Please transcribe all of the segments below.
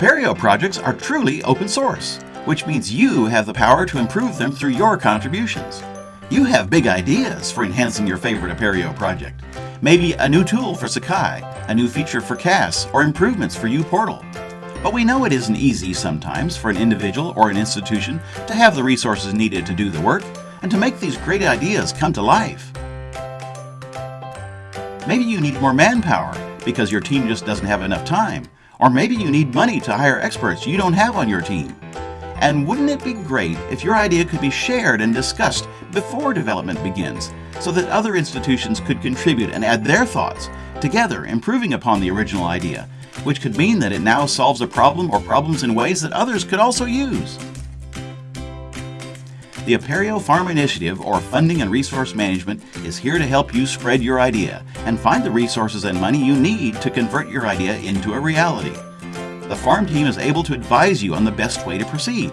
Apereo projects are truly open source, which means you have the power to improve them through your contributions. You have big ideas for enhancing your favorite Apereo project. Maybe a new tool for Sakai, a new feature for CAS, or improvements for uPortal. But we know it isn't easy sometimes for an individual or an institution to have the resources needed to do the work and to make these great ideas come to life. Maybe you need more manpower because your team just doesn't have enough time. Or maybe you need money to hire experts you don't have on your team. And wouldn't it be great if your idea could be shared and discussed before development begins, so that other institutions could contribute and add their thoughts, together improving upon the original idea, which could mean that it now solves a problem or problems in ways that others could also use. The Apereo Farm Initiative, or Funding and Resource Management, is here to help you spread your idea and find the resources and money you need to convert your idea into a reality. The farm team is able to advise you on the best way to proceed.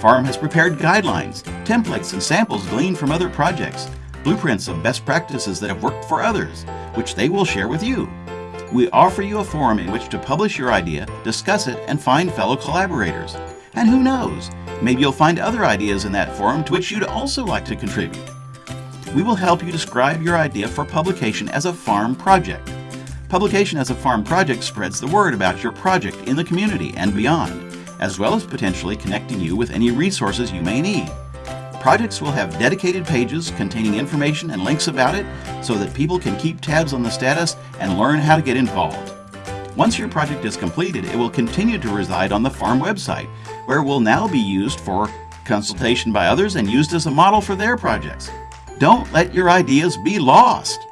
Farm has prepared guidelines, templates, and samples gleaned from other projects, blueprints of best practices that have worked for others, which they will share with you. We offer you a forum in which to publish your idea, discuss it, and find fellow collaborators. And who knows, maybe you'll find other ideas in that forum to which you'd also like to contribute. We will help you describe your idea for publication as a farm project. Publication as a farm project spreads the word about your project in the community and beyond, as well as potentially connecting you with any resources you may need. Projects will have dedicated pages containing information and links about it so that people can keep tabs on the status and learn how to get involved. Once your project is completed, it will continue to reside on the farm website, where it will now be used for consultation by others and used as a model for their projects. Don't let your ideas be lost.